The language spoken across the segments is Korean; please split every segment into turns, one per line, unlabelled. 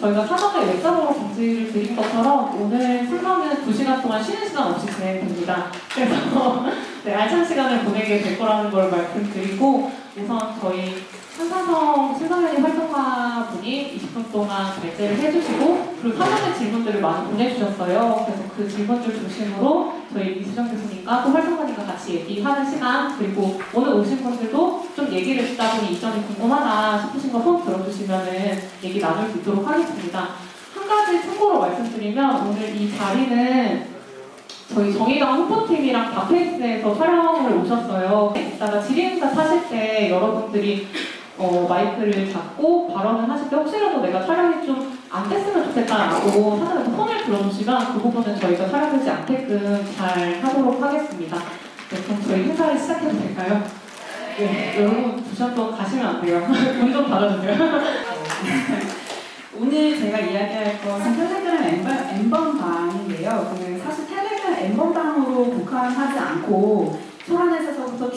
저희가 사전에 웹사으로 공지를 드린 것처럼 오늘 풀방은 2시간 동안 쉬는 시간 없이 진행됩니다. 그래서 네, 알찬 시간을 보내게 될 거라는 걸 말씀드리고 우선 저희 한사성 신성현이 활동가 분이 20분 동안 발제를 해주시고 그리고 사전에 질문들을 많이 보내주셨어요. 그래서 그 질문들 중심으로 저희 이수정 교수님과 또 활동가님과 같이 얘기하는 시간 그리고 오늘 오신 분들도 좀 얘기를 듣다 보니 이 점이 궁금하다 싶으신 거 손 들어주시면은 얘기 나눌 수 있도록 하겠습니다. 한 가지 참고로 말씀드리면 오늘 이 자리는 저희 정의당 홍보팀이랑 다페이스에서 촬영을 오셨어요. 이따가 질의응답 하실 때 여러분들이 어, 마이크를 잡고 발언을 하실 때 혹시라도 내가 촬영이 좀 안 됐으면 좋겠다라고 하나라도 손을 들어주시면 그 부분은 저희가 촬영되지 않게끔 잘 하도록 하겠습니다. 네, 그럼 저희 행사를 시작해도 될까요? 네, 여러분 두 시간 동안 가시면 안 돼요. 문좀 닫아주세요.
오늘 제가 이야기할 것은 텔레그램. 그 사실 텔레그램 엠번방으로 국한하지 않고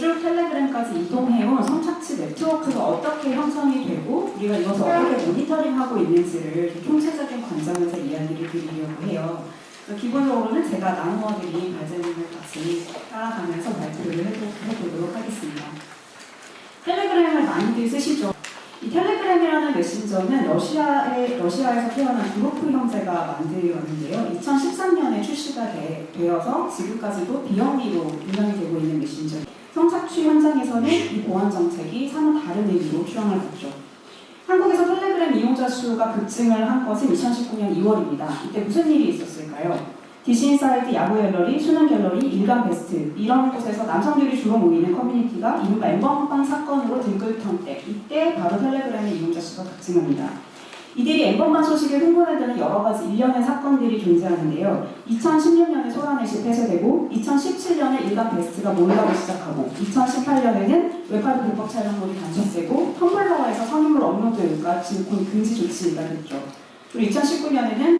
쭉 텔레그램까지 이동해온 성착취 네트워크가 어떻게 형성이 되고 우리가 이것을 어떻게 모니터링하고 있는지를 좀 총체적인 관점에서 이야기를 드리려고 해요. 그래서 기본적으로는 제가 나누어드린 발제문을 같이 따라가면서 발표를 해보- 해보도록 하겠습니다. 텔레그램을 많이들 쓰시죠? 이 텔레그램이라는 메신저는 러시아의, 러시아에서 태어난 두로프 형제가 만들었는데요. 2013년에 출시가 되, 되어서 지금까지도 비영리로 운영이 되고 있는 메신저. 성착취 현장에서는 이 보안 정책이 사뭇 다른 의미로 추앙을 받죠. 한국에서 텔레그램 이용자 수가 급증을 한 것은 2019년 2월입니다. 이때 무슨 일이 있었을까요? 디시인사이드, 야구 갤러리, 수능 갤러리, 일간 베스트 이런 곳에서 남성들이 주로 모이는 커뮤니티가 이른바 N번방 사건으로 들끓던 때 이때 바로 텔레그램의 이용자 수가 급증합니다. 이들이 N번방 소식에 흥분하게 되는 여러 가지 일련의 사건들이 존재하는데요. 2016년에 소라넷이 폐쇄되고 2017년에 일간 베스트가 몰락을 시작하고 2018년에는 웹하드 불법 촬영물이 단속되고 텀블러에서 성인물 업로드가 지금 금지 조치가 됐죠. 그리고 2019년에는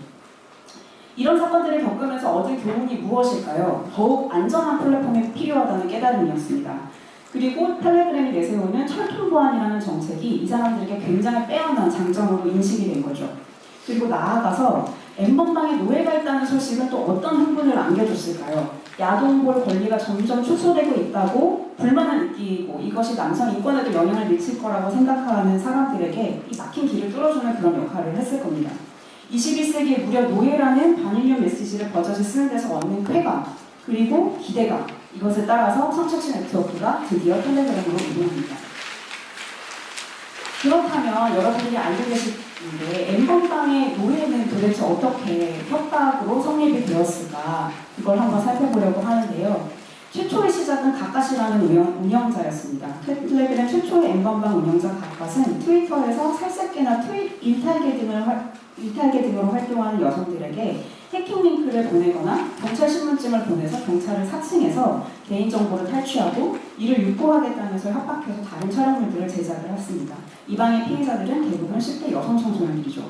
이런 사건들을 겪으면서 얻은 교훈이 무엇일까요? 더욱 안전한 플랫폼이 필요하다는 깨달음이었습니다. 그리고 텔레그램이 내세우는 철통 보안이라는 정책이 이 사람들에게 굉장히 빼어난 장점으로 인식이 된 거죠. 그리고 나아가서 엠번방에 노예가 있다는 소식은 또 어떤 흥분을 안겨줬을까요? 야동볼 권리가 점점 축소되고 있다고 불만을 느끼고 이것이 남성 인권에도 영향을 미칠 거라고 생각하는 사람들에게 이 막힌 길을 뚫어주는 그런 역할을 했을 겁니다. 21세기에 무려 노예라는 반인류 메시지를 버젓이 쓰는 데서 얻는 쾌감 그리고 기대감 이것에 따라서 성착취 네트워크가 드디어 텔레그램으로 이동합니다. 그렇다면 여러분들이 알고 계시는데 엠번방의 노예는 도대체 어떻게 협박으로 성립이 되었을까 그걸 한번 살펴보려고 하는데요. 최초의 시작은 가까시라는 운영, 운영자였습니다. 텔레그램 최초의 엠번방 운영자 가까스는 트위터에서 살색계나 트윗 일탈계 등을 활, 일탈계 등으로 활동하는 여성들에게 해킹 링크를 보내거나 경찰 신문증을 보내서 경찰을 사칭해서 개인정보를 탈취하고 이를 유포하겠다면서 협박해서 다른 촬영물들을 제작을 했습니다. 이 방의 피해자들은 대부분 10대 여성 청소년들이죠.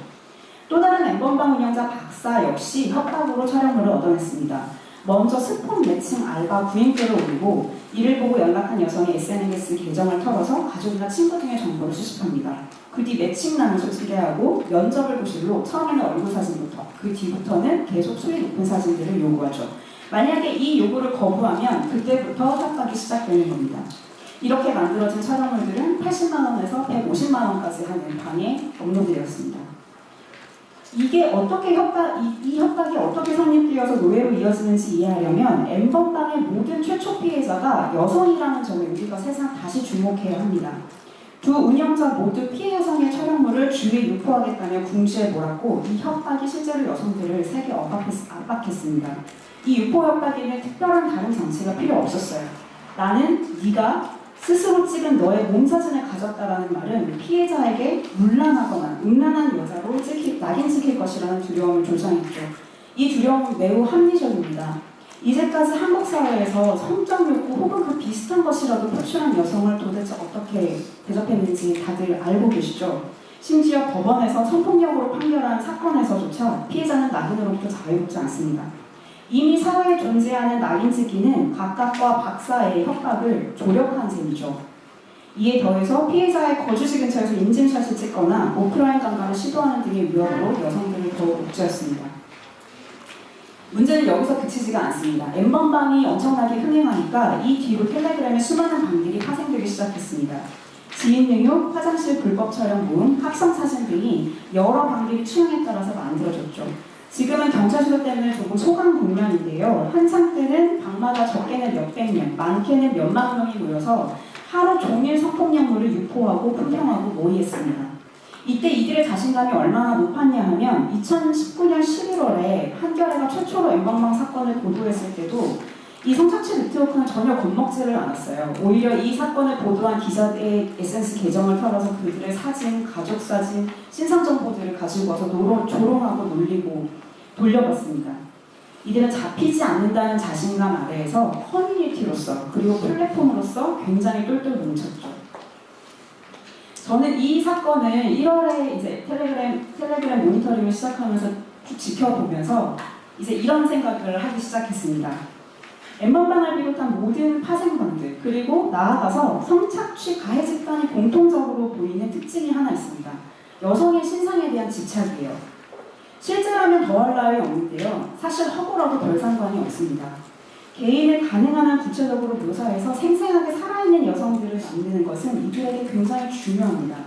또 다른 엠번방 운영자 박사 역시 협박으로 촬영물을 얻어냈습니다. 먼저 스폰 매칭 알바 구인글을 올리고 이를 보고 연락한 여성의 SNS 계정을 털어서 가족이나 친구 등의 정보를 수집합니다. 그 뒤 매칭란을 소개하고 면접을 보실로 처음에는 얼굴 사진부터 그 뒤부터는 계속 수위 높은 사진들을 요구하죠. 만약에 이 요구를 거부하면 그때부터 협박이 시작되는 겁니다. 이렇게 만들어진 촬영물들은 80만원에서 150만원까지 하는 방에 업로드되었습니다. 이게 어떻게 협박, 이, 이 협박이 어떻게 성립되어서 노예로 이어지는지 이해하려면 엠번방의 모든 최초 피해자가 여성이라는 점에 우리가 세상 다시 주목해야 합니다. 두 운영자 모두 피해 여성의 촬영물을 주위에 유포하겠다며 궁지에 몰았고 이 협박이 실제로 여성들을 세게 압박했, 압박했 습니다. 이 유포 협박에는 특별한 다른 장치가 필요 없었어요. 나는 네가 스스로 찍은 너의 몸 사진을 가졌다라는 말은 피해자에게 문란하거나 음란한 여자로 찍히, 낙인 찍힐 것이라는 두려움을 조장했죠. 이 두려움은 매우 합리적입니다. 이제까지 한국 사회에서 성적 욕구 혹은 그 비슷한 것이라도 표출한 여성을 도대체 어떻게 대접했는지 다들 알고 계시죠? 심지어 법원에서 성폭력으로 판결한 사건에서조차 피해자는 낙인으로부터 자유롭지 않습니다. 이미 사회에 존재하는 낙인찍기는 각각과 박사의 협박을 조력한 셈이죠. 이에 더해서 피해자의 거주지 근처에서 인증샷을 찍거나 오프라인 강간을 시도하는 등의 위협으로 여성들을 더욱 옥죄었습니다. 문제는 여기서 그치지가 않습니다. 엠번방이 엄청나게 흥행하니까 이 뒤로 텔레그램에 수많은 방들이 파생되기 시작했습니다. 지인 능욕, 화장실 불법 촬영 모음, 합성 사진 등이 여러 방들이 취향에 따라서 만들어졌죠. 지금은 경찰서 때문에 조금 소강 국면인데요. 한창 때는 방마다 적게는 몇백 명, 많게는 몇만 명이 모여서 하루 종일 성폭력물을 유포하고 품평하고 모의했습니다. 이때 이들의 자신감이 얼마나 높았냐 하면 2019년 11월에 한겨레가 최초로 엠방방 사건을 보도했을 때도 이 성착취 네트워크는 전혀 겁먹지를 않았어요. 오히려 이 사건을 보도한 기자들의 에센스 계정을 털어서 그들의 사진, 가족 사진, 신상 정보들을 가지고 와서 노로, 조롱하고 놀리고 돌려봤습니다. 이들은 잡히지 않는다는 자신감 아래에서 커뮤니티로서 그리고 플랫폼으로서 굉장히 똘똘 뭉쳤죠. 저는 이 사건을 1월에 이제 텔레그램 텔레그램 모니터링을 시작하면서 쭉 지켜보면서 이제 이런 생각을 하기 시작했습니다. 엠번방을 비롯한 모든 파생방들 그리고 나아가서 성착취 가해 집단이 공통적으로 보이는 특징이 하나 있습니다. 여성의 신상에 대한 집착이에요. 실제라면 더할 나위 없는데요. 사실 허구라도 별 상관이 없습니다. 개인을 가능한 한 구체적으로 묘사해서 생생하게 살아있는 여성들을 만드는 것은 이들에게 굉장히 중요합니다.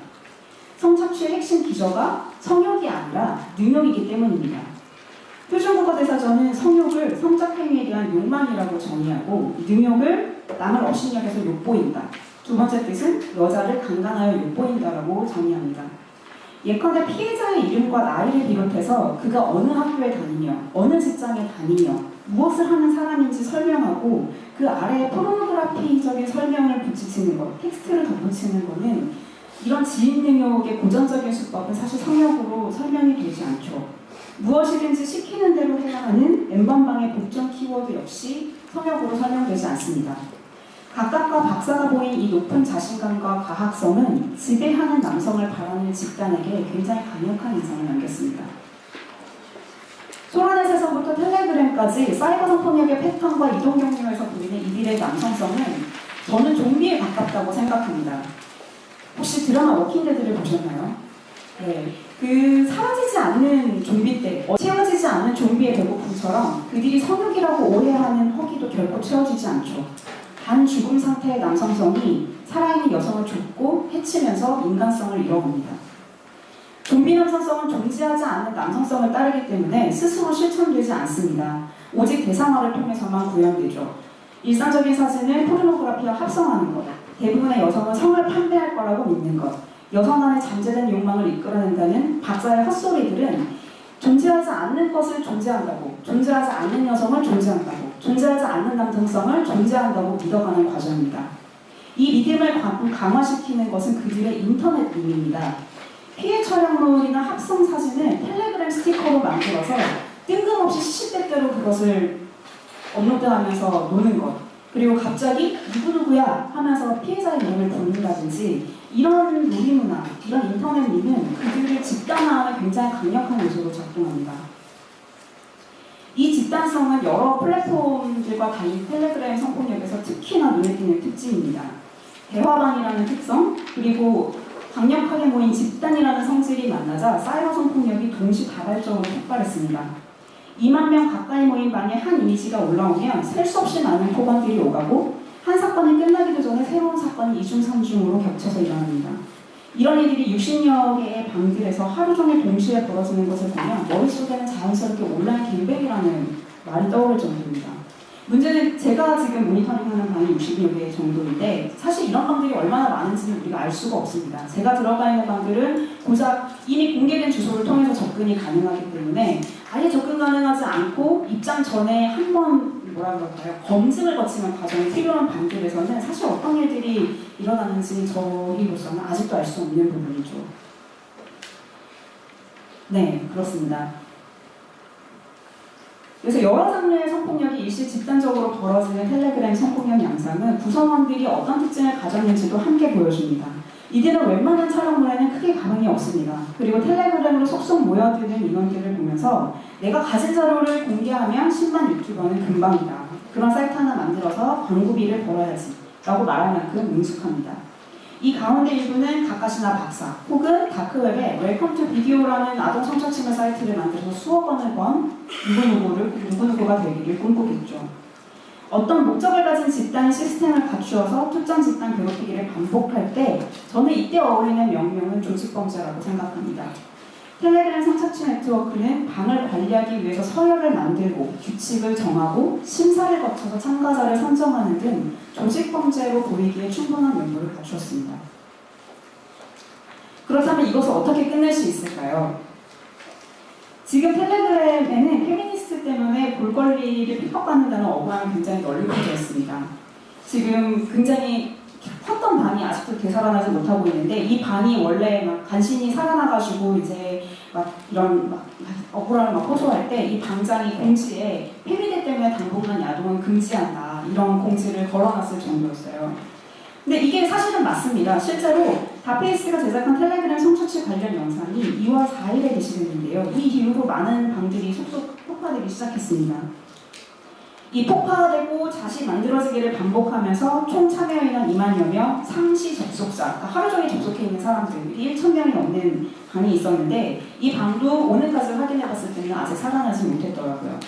성착취의 핵심 기저가 성욕이 아니라 능욕이기 때문입니다. 표준국어대사전은 성욕을 성적 행위에 대한 욕망이라고 정의하고 능욕을 남을 업신여겨서 욕보인다. 두 번째 뜻은 여자를 강간하여 욕보인다라고 정의합니다. 예컨대 피해자의 이름과 나이를 비롯해서 그가 어느 학교에 다니며 어느 직장에 다니며 무엇을 하는 사람인지 설명하고 그 아래에 포르노그라피적인 설명을 붙이는 것, 텍스트를 덧붙이는 것은 이런 지인 능욕의 고전적인 수법은 사실 성욕으로 설명이 되지 않죠. 무엇이든지 시키는 대로 해야 하는 N번방의 복종 키워드 역시 성욕으로 설명되지 않습니다. 갓갓과 박사가 보인 이 높은 자신감과 가학성은 지배하는 남성을 바라는 집단에게 굉장히 강력한 인상을 남겼습니다. 소라넷에서부터 텔레그램까지 사이버 성폭력의 패턴과 이동 경로에서 보이는 이들의 남성성은 저는 좀비에 가깝다고 생각합니다. 혹시 드라마 워킹데드를 보셨나요? 네. 그 사라지지 않는 좀비 떼, 어, 채워지지 않는 좀비의 배고픔처럼 그들이 성욕이라고 오해하는 허기도 결코 채워지지 않죠. 반 죽음 상태의 남성성이 살아있는 여성을 좁고 해치면서 인간성을 잃어봅니다. 좀비 남성성은 존재하지 않는 남성성을 따르기 때문에 스스로 실천되지 않습니다. 오직 대상화를 통해서만 구현되죠. 일상적인 사진을 포르노그라피와 합성하는 것, 대부분의 여성은 성을 판매할 거라고 믿는 것, 여성 안의 잠재된 욕망을 이끌어낸다는 박사의 헛소리들은 존재하지 않는 것을 존재한다고, 존재하지 않는 여성을 존재한다고, 존재하지 않는 남성성을 존재한다고 믿어가는 과정입니다. 이 믿음을 강- 강화시키는 것은 그들의 인터넷 밈입니다. 피해 촬영물이나 합성 사진을 텔레그램 스티커로 만들어서 뜬금없이 시시때때로 그것을 업로드하면서 노는 것 그리고 갑자기 누구누구야 하면서 피해자의 이름을 부른다든지 이런 놀이문화, 이런 인터넷 밈은 그들을 집단화하는 굉장히 강력한 요소로 작동합니다. 이 집단성은 여러 플랫폼들과 달리 텔레그램 성폭력에서 특히나 눈에 띄는 특징입니다. 대화방이라는 특성, 그리고 강력하게 모인 집단이라는 성질이 만나자 사이버 성폭력이 동시다발적으로 폭발했습니다. 2만 명 가까이 모인 방에 한 이미지가 올라오면 셀 수 없이 많은 포관들이 오가고 한 사건이 끝나기도 전에 새로운 사건이 2중, 3중으로 겹쳐서 일어납니다. 이런 일들이 60여 개의 방들에서 하루 종일 동시에 벌어지는 것을 보면 머릿속에는 자연스럽게 온라인 갱백이라는 말이 떠오를 정도입니다. 문제는 제가 지금 모니터링하는 방이 60여 개 정도인데 사실 이런 방들이 얼마나 많은지는 우리가 알 수가 없습니다. 제가 들어가 있는 방들은 고작 이미 공개된 주소를 통해서 접근이 가능하기 때문에 아예 접근 가능하지 않고 입장 전에 한 번 뭐라 그럴까요 검증을 거치는 과정이 필요한 방들에서는 사실 어떤 일들이 일어나는지 저희로서는 아직도 알 수 없는 부분이죠. 네, 그렇습니다. 그래서 여러 장르의 성폭력이 일시 집단적으로 벌어지는 텔레그램 성폭력 양상은 구성원들이 어떤 특징을 가졌는지도 함께 보여줍니다. 이들은 웬만한 촬영물에는 크게 감흥이 없습니다. 그리고 텔레그램으로 속속 모여드는 인원들을 보면서 내가 가진 자료를 공개하면 10만 유튜버는 금방이다. 그런 사이트 하나 만들어서 광고비를 벌어야지 라고 말할 만큼 능숙합니다. 이 가운데 일부는 갓갓이나 박사 혹은 다크웹에 웰컴 투 비디오라는 아동 성착취물 사이트를 만들어서 수억 원을 번 누구누구를 누구누구가 되기를 꿈꾸겠죠. 어떤 목적을 가진 집단이 시스템을 갖추어서 특정 집단 괴롭히기를 반복할 때 저는 이때 어울리는 명명은 조직범죄라고 생각합니다. 텔레그램 성착취 네트워크는 방을 관리하기 위해서 서열을 만들고 규칙을 정하고 심사를 거쳐서 참가자를 선정하는 등 조직 범죄로 보이기에 충분한 면모를 갖추었습니다. 그렇다면 이것을 어떻게 끝낼 수 있을까요? 지금 텔레그램에는 페미니스트 때문에 볼거리를 핍박받는다는 억울함이 굉장히 널리 퍼져 있습니다. 지금 굉장히 컸던 반이 아직도 되살아나지 못하고 있는데 이 반이 원래 막 간신히 살아나가지고 이제 막 이런 막 억울함을 막 호소할 때이 방장이 공지에 페미대 때문에 당분간 야동은 금지한다 이런 공지를 걸어놨을 정도였어요. 근데 이게 사실은 맞습니다. 실제로 다페이스가 제작한 텔레그램 성착취 관련 영상이 2월 4일에 게시됐는데요. 이 이후로 많은 방들이 속속 폭파되기 시작했습니다. 이 폭파되고 다시 만들어지기를 반복하면서 총 참여인원 2만여 명, 상시 접속자, 그러니까 하루 종일 접속해 있는 사람들이 1,000명이 넘는 방이 있었는데 이 방도 오늘까지 확인해 봤을 때는 아직 살아나지 못했더라고요.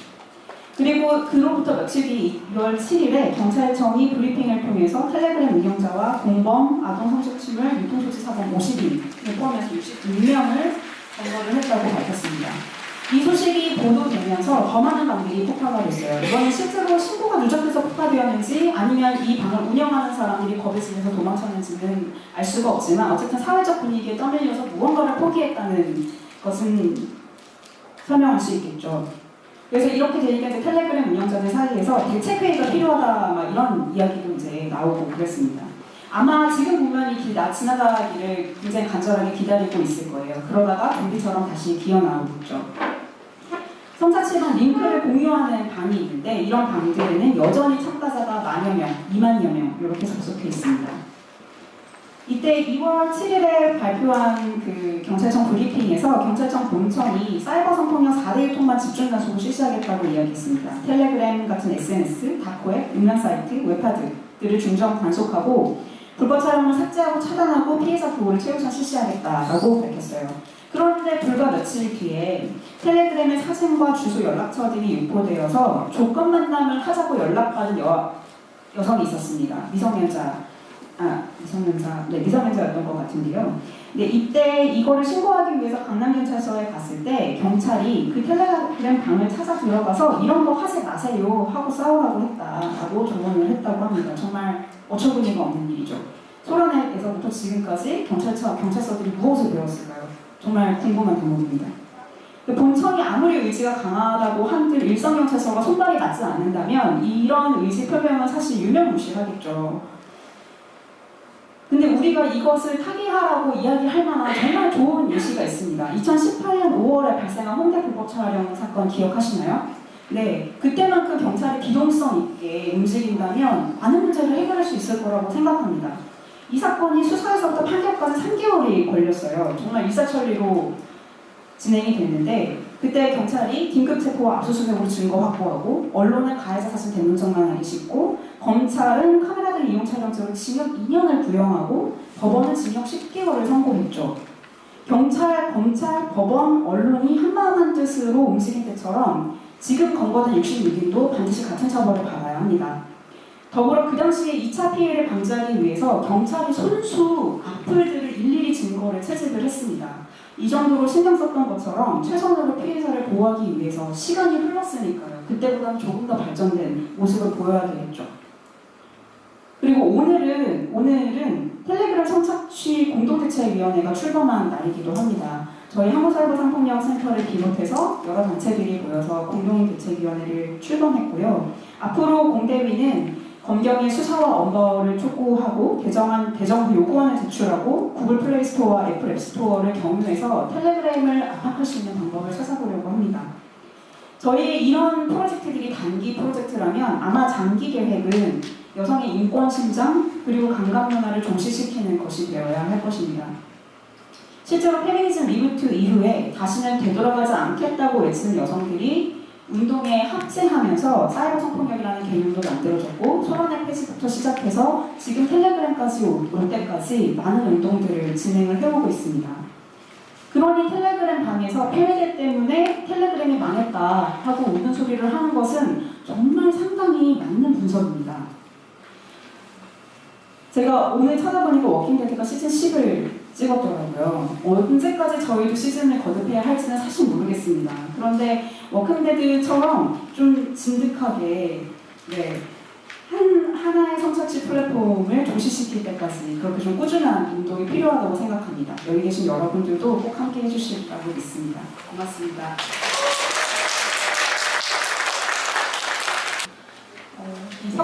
그리고 그로부터 며칠 뒤 6월 7일에 경찰청이 브리핑을 통해서 텔레그램 운영자와 공범, 아동 성착취물, 유통소지 사범 50인을 포함해서 66명을 검거를 했다고 밝혔습니다. 이 소식이 보도되면서 더 많은 방들이 폭파가 됐어요. 이거는 실제로 신고가 누적돼서 폭파되었는지 아니면 이 방을 운영하는 사람들이 겁에 질려서 도망쳤는지는 알 수가 없지만 어쨌든 사회적 분위기에 떠밀려서 무언가를 포기했다는 것은 설명할 수 있겠죠. 그래서 이렇게 되니까 이제 텔레그램 운영자들 사이에서 대책회의가 필요하다 막 이런 이야기도 이제 나오고 그랬습니다. 아마 지금 보면 이길나 지나가기를 굉장히 간절하게 기다리고 있을 거예요. 그러다가 좀비처럼 다시 기어 나오겠죠. 성사치랑 링크를 공유하는 방이 있는데 이런 방들에는 여전히 참가자가 만여 명, 2만여 명 이렇게 접속해 있습니다. 이때 2월 7일에 발표한 그 경찰청 브리핑에서 경찰청 본청이 사이버 성폭력 4대 1 통만 집중 단속을 실시하겠다고 이야기했습니다. 텔레그램 같은 SNS, 다크웹, 음란 사이트, 웹하드들을 중점 단속하고 불법 촬영을 삭제하고 차단하고 피해자 보호를 최우선 실시하겠다라고 밝혔어요. 그런데 불과 며칠 뒤에 텔레그램의 사진과 주소 연락처 등이 유포되어서 조건 만남을 하자고 연락받은 여, 여성이 있었습니다. 미성년자, 아 미성년자, 네 미성년자였던 것 같은데요. 네 이때 이거를 신고하기 위해서 강남경찰서에 갔을 때 경찰이 그 텔레그램 방을 찾아 들어가서 이런 거 하지 마세요 하고 싸우라고 했다라고 조언을 했다고 합니다. 정말 어처구니가 없는 일이죠. 소련에서부터 지금까지 경찰서 경찰서들이 무엇을 배웠을까요? 정말 궁금한 대목입니다. 본청이 아무리 의지가 강하다고 한들 일선경찰서가 손발이 맞지 않는다면 이런 의지 표명은 사실 유명무실하겠죠. 근데 우리가 이것을 타개하라고 이야기할 만한 정말 좋은 예시가 있습니다. 2018년 5월에 발생한 홍대 불법 촬영 사건 기억하시나요? 네, 그때만큼 경찰이 기동성 있게 움직인다면 많은 문제를 해결할 수 있을 거라고 생각합니다. 이 사건이 수사에서부터 판결까지 3개월이 걸렸어요. 정말 일사천리로 진행이 됐는데 그때 경찰이 긴급 체포와 압수수색으로 증거 확보하고 언론은 가해자 사실 대문짝만 하기 쉽고 검찰은 카메라들 이용 촬영죄로 징역 2년을 구형하고 법원은 징역 10개월을 선고했죠. 경찰, 검찰, 법원, 언론이 한마음 한 뜻으로 움직인 때처럼 지금 검거된 66인도 반드시 같은 처벌을 받아야 합니다. 더불어 그 당시에 2차 피해를 방지하기 위해서 경찰이 손수 악플들을 일일이 증거를 채집을 했습니다. 이 정도로 신경 썼던 것처럼 최선으로 피해자를 보호하기 위해서 시간이 흘렀으니까요. 그때보다는 조금 더 발전된 모습을 보여야 되겠죠. 그리고 오늘은 오늘은 텔레그램 성착취 공동대책위원회가 출범한 날이기도 합니다. 저희 한국사이버 성폭력 센터를 비롯해서 여러 단체들이 모여서 공동대책위원회를 출범했고요. 앞으로 공대위는 검경의 수사와 엄벌을 촉구하고 개정안 개정 요구안을 제출하고 구글 플레이 스토어와 애플 앱 스토어를 경유해서 텔레그램을 압박할 수 있는 방법을 찾아보려고 합니다. 저희 이런 프로젝트들이 단기 프로젝트라면 아마 장기 계획은 여성의 인권 신장 그리고 강간 문화를 종식시키는 것이 되어야 할 것입니다. 실제로 페미니즘 reboot 이후에 다시는 되돌아가지 않겠다고 외치는 여성들이 운동에 합치하면서 사이버 성폭력이라는 개념도 만들어졌고 소라넷 폐지부터 시작해서 지금 텔레그램까지 올, 올 때까지 많은 운동들을 진행을 해오고 있습니다. 그러니 텔레그램 방에서 페미 때문에 텔레그램이 망했다 하고 우는 소리를 하는 것은 정말 상당히 맞는 분석입니다. 제가 오늘 찾아보니까 워킹데드가 시즌 10을 찍었더라고요. 언제까지 저희도 시즌을 거듭해야 할지는 사실 모르겠습니다. 그런데 워킹데드처럼 좀 진득하게 네, 한 하나의 성착취 플랫폼을 종식시킬 때까지 그렇게 좀 꾸준한 운동이 필요하다고 생각합니다. 여기 계신 여러분들도 꼭 함께 해주실 거라고 믿습니다. 고맙습니다.
어, 이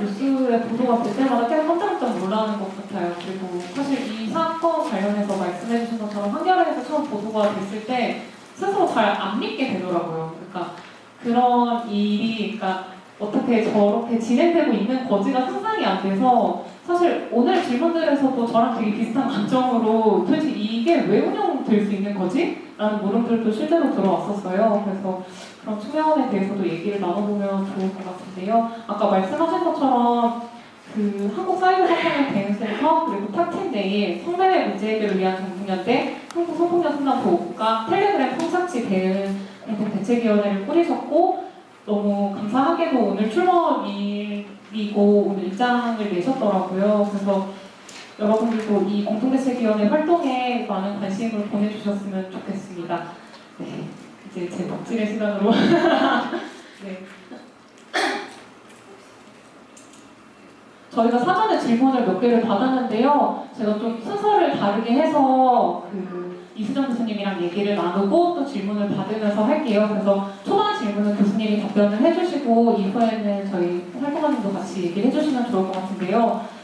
뉴스에 보도가 될 때마다 계속 깜짝깜짝 놀라는 것 같아요. 그리고 사실 이 사건 관련해서 말씀해 주신 것처럼 한겨레에서 처음 보도가 됐을 때 스스로 잘 안 믿게 되더라고요. 그러니까 그런 일이 그러니까 어떻게 저렇게 진행되고 있는 거지가 상상이 안 돼서 사실 오늘 질문들에서도 저랑 되게 비슷한 관점으로 도대체 이게 왜 운영될 수 있는 거지? 라는 물음들도 실제로 들어왔었어요. 그래서 그런 투명함에 대해서도 얘기를 나눠보면 좋을 것 같은데요. 아까 말씀하신 것처럼 그 한국 사이버 성폭력 대응센터 그리고 탑10 내에 성매매 문제 해결을 위한 정부연대 한국 성폭력 상담 보호국가 텔레그램 성착취 대응 공동 대책위원회를 꾸리셨고 너무 감사하게도 오늘 출범이고 오늘 입장을 내셨더라고요. 그래서 여러분들도 이 공동대책위원회 활동에 많은 관심을 보내주셨으면 좋겠습니다. 네, 이제 제 덕질의 시간으로. 네. 저희가 사전에 질문을 몇 개를 받았는데요. 제가 좀 순서를 다르게 해서 그 이수정 교수님이랑 얘기를 나누고 또 질문을 받으면서 할게요. 그래서 초반 질문은 교수님이 답변을 해주시고 이후에는 저희 활동가님도 같이 얘기를 해주시면 좋을 것 같은데요.